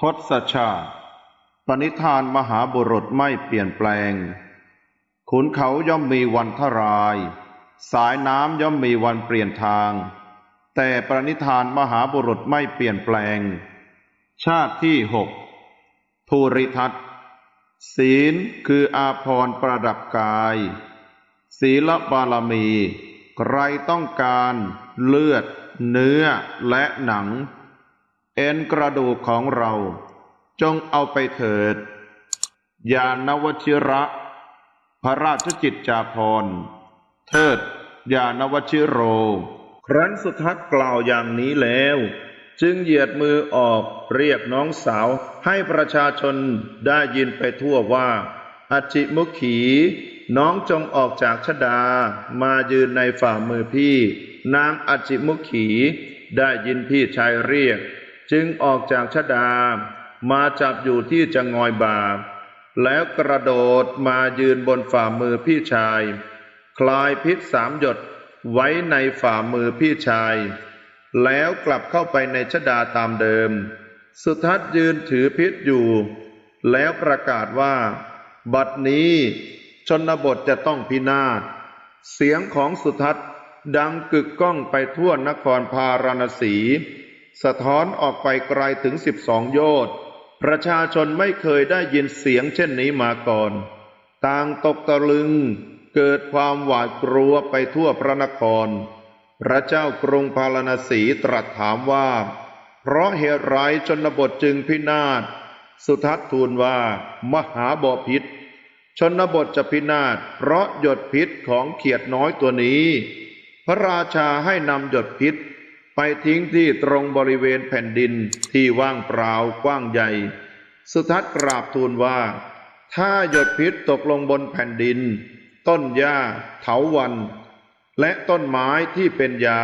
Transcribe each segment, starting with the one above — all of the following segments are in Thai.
ทศชาติ ปณิธานมหาบุรุษไม่เปลี่ยนแปลง ขุนเขาย่อมมีวันทราย สายน้ำย่อมมีวันเปลี่ยนทาง แต่ปณิธานมหาบุรุษไม่เปลี่ยนแปลง ชาติที่หกภูริทัตศีลคืออาภรณ์ประดับกาย ศีลบารมี ใครต้องการเลือด เนื้อและหนัง เอ็นกระดูกของเรา จงเอาไปเถิด ยานวชิระ พระราชจิตจาภรเทิด ยานวชิโร ครั้นสุทัศน์กล่าวอย่างนี้แล้ว จึงเหยียดมือออกเรียกน้องสาวให้ประชาชนได้ยินไปทั่วว่าอจิมุขี น้องจงออกจากชดา มายืนในฝ่ามือพี่ นางอจิมุขี ได้ยินพี่ชายเรียก จึงออกจากชดามาจับอยู่ที่จะงอยบา แล้วกระโดดมายืนบนฝ่ามือพี่ชาย คลายพิษสามหยดไว้ในฝ่ามือพี่ชาย แล้วกลับเข้าไปในชดาตามเดิม สุทัศน์ยืนถือพิษอยู่ แล้วประกาศว่า บัดนี้ชนบทจะต้องพินาศ เสียงของสุทัศน์ดังกึกก้องไปทั่วนครพาราณสี สะท้อนออกไปไกลถึงสิบสองโยชน์ประชาชนไม่เคยได้ยินเสียงเช่นนี้มาก่อน ต่างตกตะลึง เกิดความหวาดกลัวไปทั่วพระนคร พระเจ้ากรุงพาราณสีตรัสถามว่า เพราะเหตุไรชนบทจึงพินาศ สุทัศน์ทูลว่า มหาบอพิษ ชนบทจะพินาศ เพราะหยดพิษของเขียดน้อยตัวนี้ พระราชาให้นำหยดพิษ ไปทิ้งที่ตรงบริเวณแผ่นดินที่ว่างเปล่ากว้างใหญ่ สุทัศน์กราบทูลว่า ถ้าหยดพิษตกลงบนแผ่นดิน ต้นหญ้าเถาวัน และต้นไม้ที่เป็นยา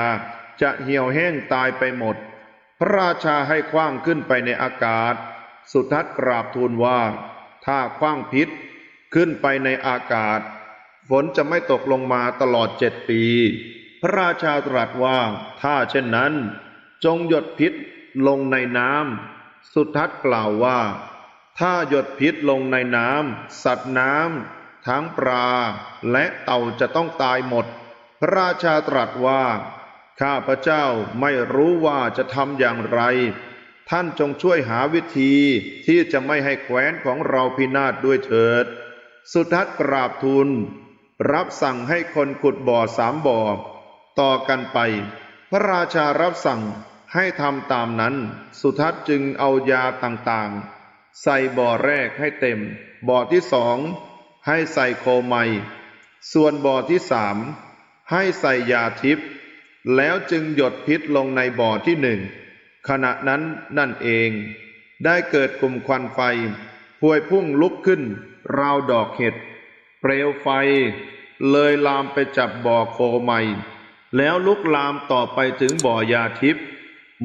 จะเหี่ยวแห้งตายไปหมด พระราชาให้คว้างขึ้นไปในอากาศ สุทัศน์กราบทูลว่า ถ้าคว้างพิษขึ้นไปในอากาศ ฝนจะไม่ตกลงมาตลอดเจ็ดปี พระราชาตรัสว่า ถ้าเช่นนั้น จงหยดพิษลงในน้ำ สุทัศน์กล่าวว่า ถ้าหยดพิษลงในน้ำ สัตว์น้ำ ทั้งปลาและเต่าจะต้องตายหมด พระราชาตรัสว่า ข้าพระเจ้าไม่รู้ว่าจะทำอย่างไร ท่านจงช่วยหาวิธีที่จะไม่ให้แคว้นของเราพินาศด้วยเถิด สุทัศน์กราบทูลรับสั่งให้คนขุดบ่อสามบ่อ ต่อกันไป พระราชารับสั่งให้ทำตามนั้น สุทัศน์จึงเอายาต่างๆ ใส่บ่อแรกให้เต็ม บ่อที่สองให้ใส่โคไมส่วนบ่อที่สามให้ใส่ยาทิพย์แล้วจึงหยดพิษลงในบ่อที่หนึ่งขณะนั้นนั่นเอง ได้เกิดกลุ่มควันไฟพวยพุ่งลุกขึ้น ราวดอกเห็ด เปลวไฟ เลยลามไปจับบ่อโคไม แล้วลุกลามต่อไปถึงบ่อยาทิพย์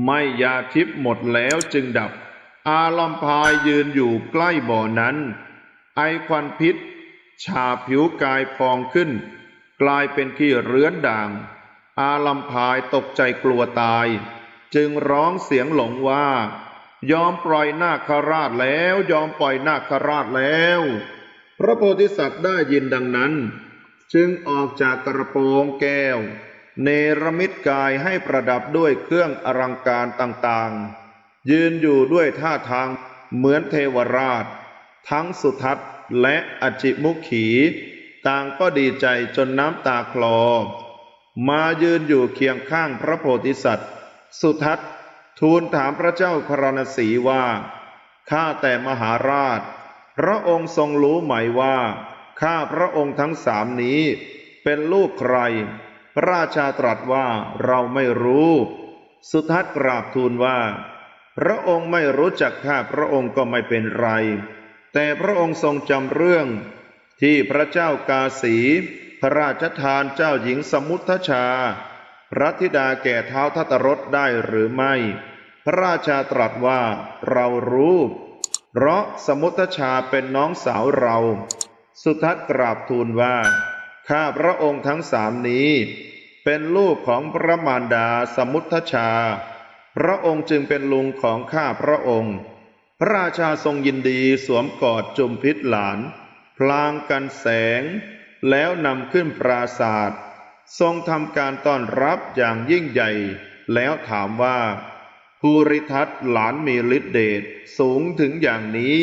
ไม่ยาทิพย์หมดแล้วจึงดับ อาลัมพายยืนอยู่ใกล้บ่อนั้น ไอควันพิษ ชาผิวกายพองขึ้น กลายเป็นขี้เรื้อนด่าง อาลัมพายตกใจกลัวตาย จึงร้องเสียงหลงว่า ยอมปล่อยนาคราชแล้วยอมปล่อยนาคราชแล้ว พระโพธิสัตว์ได้ยินดังนั้น จึงออกจากกระโปรงแก้ว เนรมิตกายให้ประดับด้วยเครื่องอลังการต่างๆ ยืนอยู่ด้วยท่าทางเหมือนเทวราช ทั้งสุทัศน์และอจิมุขี ต่างก็ดีใจจนน้ำตาคลอ มายืนอยู่เคียงข้างพระโพธิสัตว์ สุทัศน์ทูลถามพระเจ้าพระนศีว่า ข้าแต่มหาราช พระองค์ทรงรู้ไหมว่า ข้าพระองค์ทั้งสามนี้เป็นลูกใคร พระราชาตรัสว่าเราไม่รู้ สุทัศน์กราบทูลว่า พระองค์ไม่รู้จักข้าพระองค์ก็ไม่เป็นไร แต่พระองค์ทรงจำเรื่อง ที่พระเจ้ากาสี พระราชทานเจ้าหญิงสมุทชา พระธิดาแก่เท้าทัตรสได้หรือไม่ พระราชาตรัสว่าเรารู้ เพราะสมุทชาเป็นน้องสาวเรา สุทัศน์กราบทูลว่า ข้าพระองค์ทั้งสามนี้ เป็นลูกของพระมารดาสมุทชา พระองค์จึงเป็นลุงของข้าพระองค์ พระราชาทรงยินดีสวมกอดจุมพิษหลาน พลางกันแสง แล้วนำขึ้นปราศาสตร์ทรงทำการต้อนรับอย่างยิ่งใหญ่ แล้วถามว่าภูริทัตหลานมีฤทธิเดชสูงถึงอย่างนี้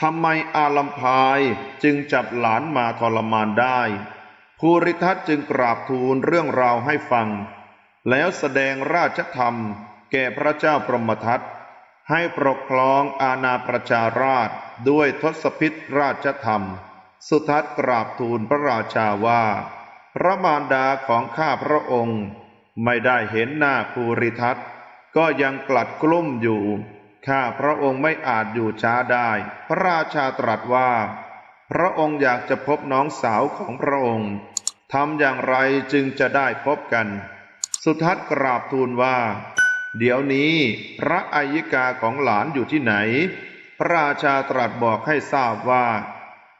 ทำไมอาลัมพายจึงจับหลานมาทรมานได้ภูริทัตจึงกราบทูลเรื่องราวให้ฟัง แล้วแสดงราชธรรมแก่พระเจ้าพรหมทัตให้ปกครองอาณาประชาราชด้วยทศพิธราชธรรม สุทัศกราบทูลพระราชาว่า พระมารดาของข้าพระองค์ ไม่ได้เห็นหน้าภูริทัตก็ยังกลัดกลุ้มอยู่ ข้าพระองค์ไม่อาจอยู่ช้าได้ พระราชาตรัสว่า พระองค์อยากจะพบน้องสาวของพระองค์ทำอย่างไรจึงจะได้พบกัน สุทัศน์กราบทูลว่า เดี๋ยวนี้พระอัยิกาของหลานอยู่ที่ไหน พระราชาตรัสบอกให้ทราบว่า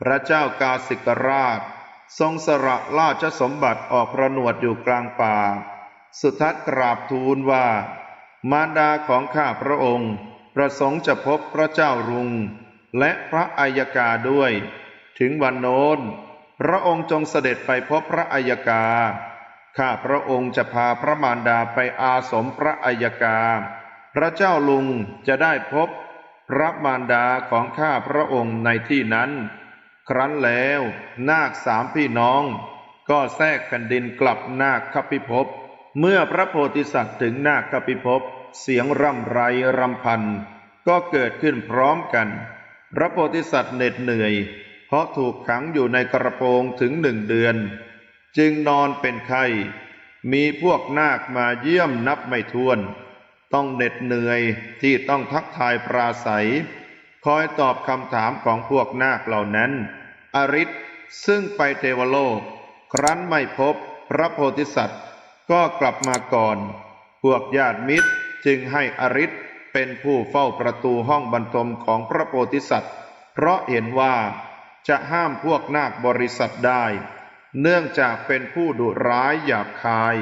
พระเจ้ากาสิกราช ทรงสละราชสมบัติออกประนวดอยู่กลางป่า สุทัศน์กราบทูลว่า มารดาของข้าพระองค์ ประสงค์จะพบพระเจ้ารุง และพระอัยกาด้วย ถึงวันโน้น พระองค์จงเสด็จไปพบพระอัยกา ข้าพระองค์จะพาพระมารดาไปอาสมพระอัยกา พระเจ้าลุงจะได้พบพระมารดาของข้าพระองค์ในที่นั้น ครั้นแล้วนาคสามพี่น้อง ก็แทรกแผ่นดินกลับนาคคพิภพ เมื่อพระโพธิสัตว์ถึงนาคคพิภพ เสียงร่ำไรรำพัน ก็เกิดขึ้นพร้อมกัน พระโพธิสัตว์เหน็ดเหนื่อย เพราะถูกขังอยู่ในกระโปรงถึงหนึ่งเดือน จึงนอนเป็นไข้มีพวกนาคมาเยี่ยมนับไม่ถ้วน ต้องเหน็ดเหนื่อยที่ต้องทักทายปราศัย คอยตอบคำถามของพวกนาคเหล่านั้น อริศซึ่งไปเทวโลก ครั้นไม่พบพระโพธิสัตว์ ก็กลับมาก่อน พวกญาติมิตร จึงให้อริศเป็นผู้เฝ้าประตูห้องบรรทมของพระโพธิสัตว์ เพราะเห็นว่าจะห้ามพวกนาคบริษัทได้ เนื่องจากเป็นผู้ดุร้ายหยาบคาย